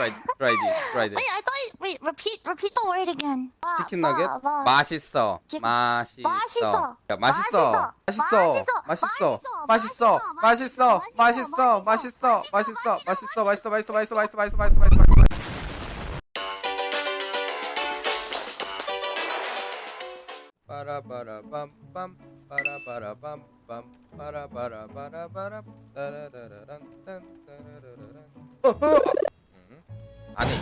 try try this try this. Wait, I thought. You, wait, repeat, repeat the word again. 마, 치킨 너겟 마. 맛있어 치- 맛있어 맛있어. 야, 맛있어 맛있어 맛있어 맛있어 맛있어 맛있어 맛있어 맛있어 맛있어 맛있어 맛있어 맛있어 맛있어 맛있어 맛있어 맛있어 맛있어 빠라바라밤밤 빠라바라밤밤 빠라바라바라바람 따라라라란 딴 따라라라란 어허 음, আমি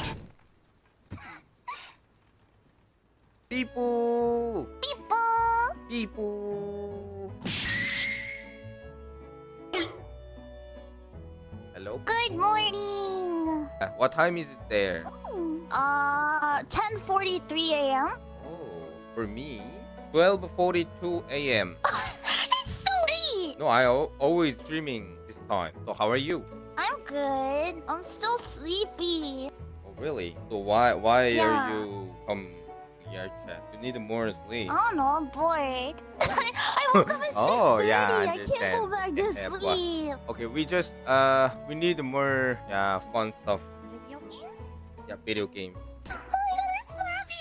পিপু পিপু Hello. Good morning. What time is it there? Oh, uh, 10:43 a.m. Oh, for me, 12:42 a.m. it's so late. No, I always dreaming this time. So how are you? I'm good. I'm still sleepy. Oh, really? So why why Yeah. are you um yeah chat? You need more sleep. I don't know. I'm bored. I, woke up at 6:30. Oh, yeah, I I can't go back to sleep. Okay, we just uh we need more yeah fun stuff. Video games? Yeah, video game. Oh there's Flappy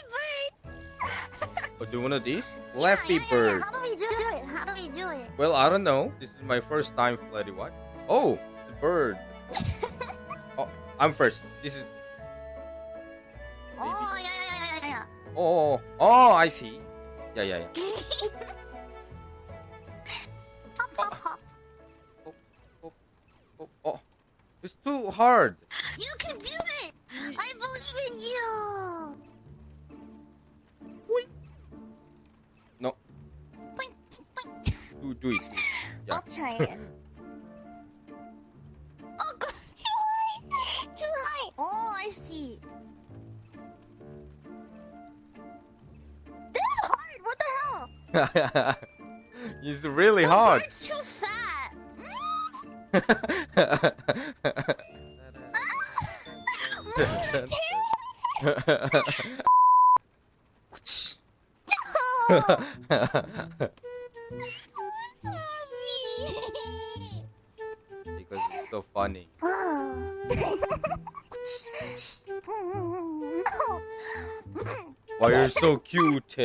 Bird. Do one of these? Flappy Yeah, yeah, yeah, Bird. yeah. How do we do it? How do we do it? Well, I don't know. This is my first time Freddy what? Oh, the bird. oh, I'm first. This is Oh yeah, yeah, yeah, yeah, yeah. oh oh I see. Yeah yeah yeah. Hop, hop, oh. hop. Oh oh, oh, oh. It's too hard. You can do it. I believe in you. No, Boink, boink. do do it. Yeah. I'll try it. See. This is hard. What the hell? it's really The hard. bird's too fat. because it's so funny. Why you're so cute?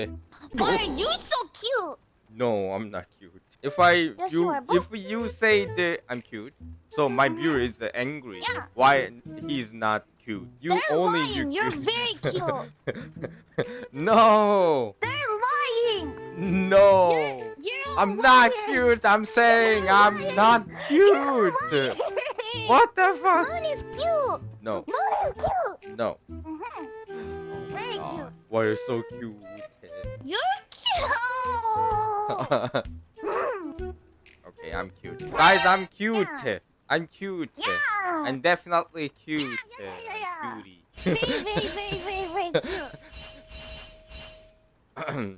Why are you so cute? No, I'm not cute. If I Yes, you if you say that I'm cute, so my viewer is angry. Yeah. Why he's not cute? You They're only lying. you You're cute. very cute. no, They're lying. no. You're, you're I'm not cute. I'm saying You're I'm not You're cute. Liars. What the fuck? Moon is cute. No, Moon is cute. no. Mhm. Very God, cute. Why you're so cute? You're cute. okay, I'm cute. Guys, I'm cute. Yeah. I'm cute. yeah. I'm definitely cute. yeah, yeah, yeah. Cutie. very, very, very, very, very cute.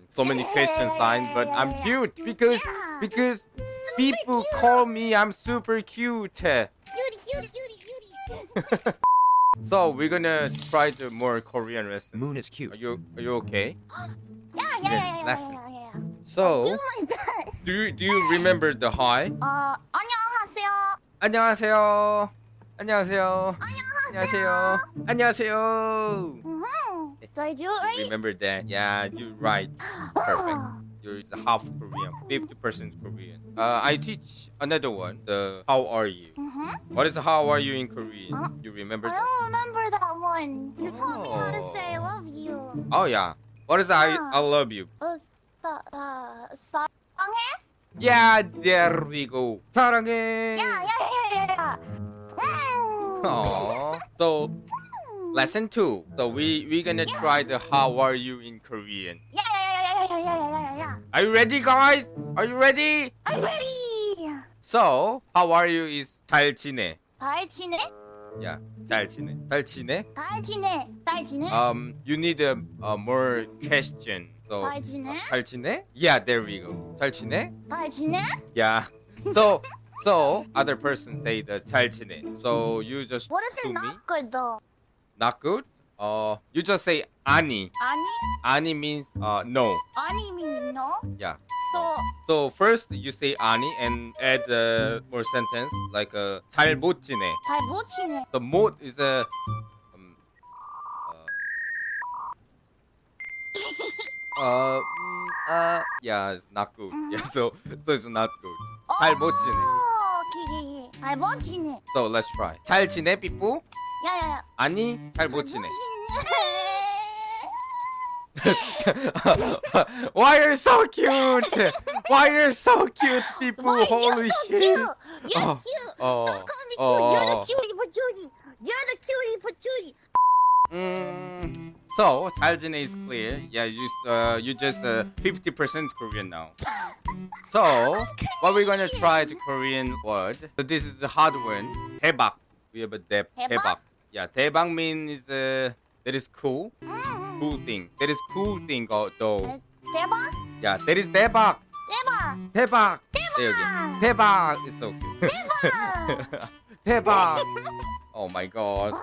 so many question signs, but I'm cute because Yeah. because Super people cute. call me I'm super cute. So we're gonna try the more Korean lesson. Moon is cute. Are you are you okay? Yeah, yeah, yeah, yeah, yeah, lesson. yeah, yeah, yeah. So Do my best. do you, do you remember the hi? 어, 안녕하세요. 안녕하세요. 안녕하세요. 안녕하세요. 안녕하세요. Mhm. Did I do it right? Remember that? Yeah, you're right. Perfect. You're half Korean, 50% Korean. Uh, I teach another one. The how are you? Mhm. What is how are you in Korean? Huh? You remember I that? don't remember that one. You taught me how to Oh. say I love you. Oh yeah. What is I Yeah. I love you? 어, 사, 아, 사랑해? Yeah, there we go. 사랑해. 야, 야, 야, 야, 야. 음. Aww. So lesson two. So we we gonna Yeah. try the how are you in Korean. 야, Are you ready, guys? Are you ready? I'm ready. So how are you is 잘 지내. 잘 지내? Yeah, 잘 지내. 잘 지내. 잘 지내. 잘 지내? Um, you need a, a more question. So 잘 지내? 잘 지내? Yeah, there we go. 잘 지내? 잘 지내? Yeah. So so other person say the 잘 지내. So you just What if to you're me not good though? not good. Uh, you just say Ani. Ani? Ani means uh, no. Ani means no? Yeah. So, so first you say ani and add uh, more sentence like uh, 잘 못 지내. 잘못 지내. The mood is a um, uh, uh, mm, uh, yeah, it's not good. Mm -hmm. Yeah, so so it's not good. Oh, 잘못 지내. Okay, okay. 잘못 지내. So let's try. 잘 지내, people? Yeah, yeah, yeah. 아니, 잘못 지내. Why you're so cute? Why you're so cute, 삐뿌? Holy shit. You're Oh, cute. oh, Don't call me oh, cute. You're the oh. cutie patootie. You're the cutie patootie. Mm, so 잘 지내 is clear. Yeah, you uh, you just uh, 50% Korean now. So what we're gonna try the Korean word. So this is the hard one. 대박. We have a 대, 대박? 대박. Yeah, 대박 means uh, that is cool, 음. cool thing. That is cool thing uh, though. 대박. Yeah, that is 대박. 대박. 대박. 네, 여기. 대박 is so cute. 대박. 대박. Oh my god. 어,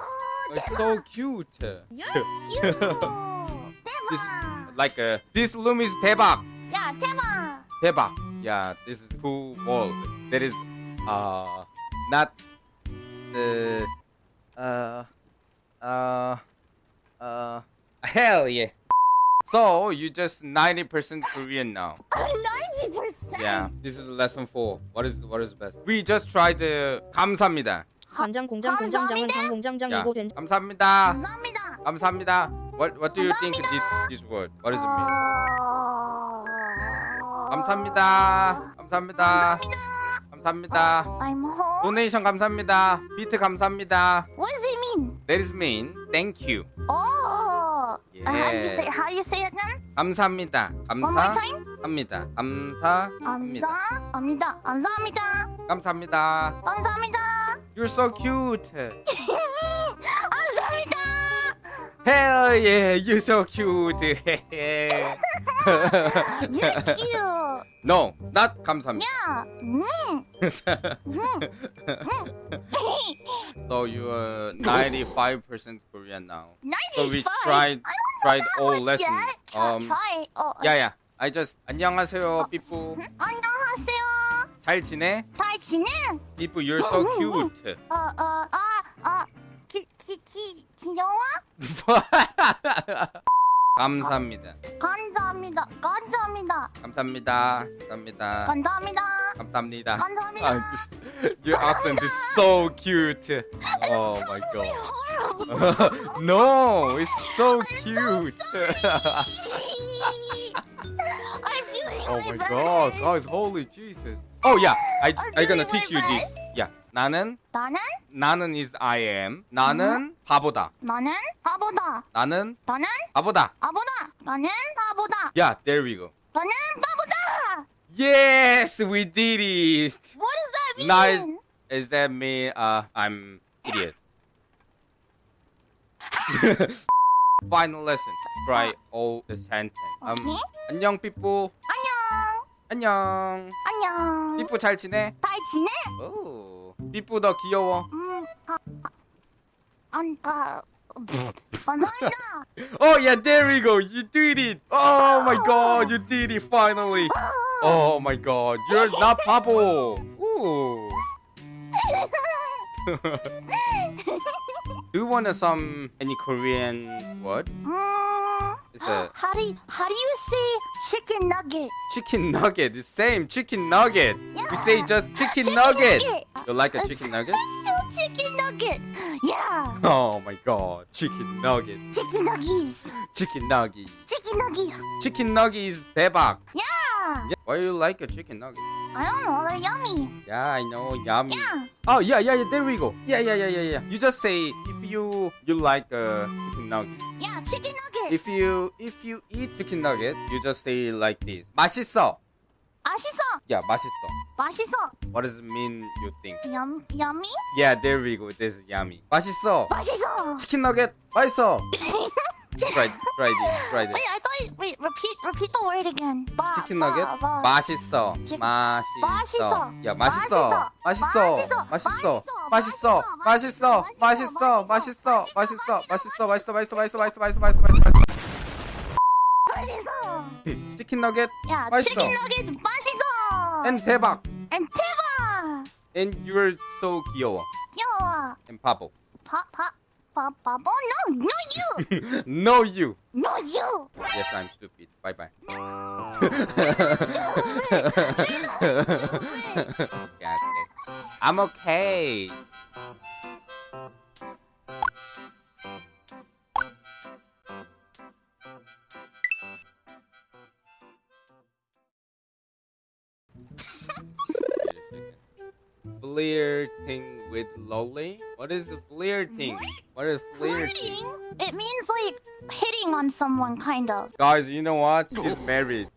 It's so cute. You're cute. This 대박. like uh, this room is 대박. 야 대박. 대박. Yeah, this is cool world. That is uh not the uh uh uh hell yeah. So you just 90% Korean now. Ninety percent. Yeah, this is lesson 4. What is what is best? We just tried the 감사합니다. 간장 공장 공장장은 감사합니다. 당. 공장장이고 된 감사합니다. 감사합니다. 감사합니다. What what do you think this this word? What does it mean? 감사합니다. 감사합니다. 감사합니다. I'm home. 도네이션 감사합니다. 비트 감사합니다. What does it mean? That is mean thank you. Oh. Uh, how do you say? How do you say it then? 감사합니다. One more time. 감사합니다. 감사합니다. 감사합니다. 감사합니다. 감사합니다. 감사합니다. You're so cute. 감사합니다. Hell yeah, you're so cute. You're cute. no, not 감사합니다. 야. 음. So you are 95% Korean now. So we 95. tried I don't tried know all that lessons. yet. Um, try. 어, yeah, yeah. I just 안녕하세요, 삐뿌. 안녕하세요. 잘 지내? 잘 지내? 삐뿌, you're so cute. 어, 어, 아, 아, 기, 기, 기, 귀여워? 감사합니다. 감사합니다. 감사합니다. 감사합니다. 감사합니다. 감사합니다. 감사합니다. 감사합니다. 아, your- your accent is so cute. Oh my god. no, it's so cute. I'm doing oh my my god, best. guys, holy Jesus. Oh yeah, I I'm I gonna doing teach my you this. Yeah, 나는 나는 나는 is I am. 나는 바보다. 나는 바보다. 나는 나는 바보다. 바보다. 나는 바보다. Yeah, there we go. 나는 바보다. Yes, we did it. What does that mean? Nice. Is that me? Uh, I'm idiot. Final lesson. Try all the sentence. Um, 오케이. 안녕 삐뿌. 안녕. 안녕. 안녕. 삐뿌 잘 지내? 잘 지내? 오. 삐뿌 너 귀여워. 음, 아, 아, 안가. 감사합니다. Oh yeah, there we go. You did it. Oh my god, you did it finally. Oh my god, you're not 바보. Ooh. Do you want some any Korean word? Is that? how do you, how do you say chicken nugget? Chicken nugget. The same chicken nugget. Yeah. We say just chicken, chicken nugget. nugget. You like a chicken nugget? chicken nugget. Yeah. Oh my god, chicken nugget. Chicken nuggies. Chicken nugget. Chicken nugget. Chicken nugget is 대박. Yeah. yeah. Why you like a chicken nugget? I don't know, they're yummy. Yeah, I know, yummy. Yeah. Oh yeah, yeah, yeah. There we go. Yeah, yeah, yeah, yeah, yeah. You just say if you you like a chicken nugget. Yeah, chicken nugget. If you if you eat chicken nugget, you just say like this. 맛있어. 맛있어. Yeah, 맛있어. 맛있어. What does it mean? You think? Yum, yummy. Yeah, there we go. This is yummy. 맛있어. 맛있어. 치킨 너겟 맛있어. this. Try this. Wait, I thought. You, wait, repeat, repeat the word again. 바, 치킨 너겟 바, 바. 맛있어. 치- 맛있어. 야, 맛있어. 맛있어. 맛있어. 맛있어. 맛있어. 맛있어. 맛있어. 맛있어. 맛있어. 맛있어. 맛있어. 맛있어. 맛있어. 맛있어. 맛있어. 맛있어. 맛있어. 맛있어. 치킨 너겟 야, 맛있어. 치킨 너겟 맛있어. and 대박. And 대박. And you're so 귀여워. 귀여워. And 바보. 바, 바, No, no you. no, you. No you. Yes, I'm stupid. Bye bye. okay, okay. I'm okay. Flirting with lolly? What is the flirting? What is flirting? Flirting? It means like hitting on someone, kind of. Guys, you know what? She's married.